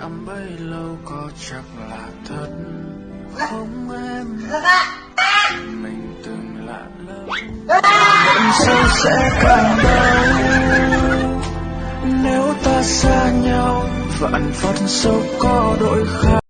cảm bấy lâu có chắc là thật. Dạ. Không em. Dạ, dạ. Mình từng lạ lẫm. Hận sâu sẽ càng đau nếu ta xa nhau vạn phận sâu có đổi khác.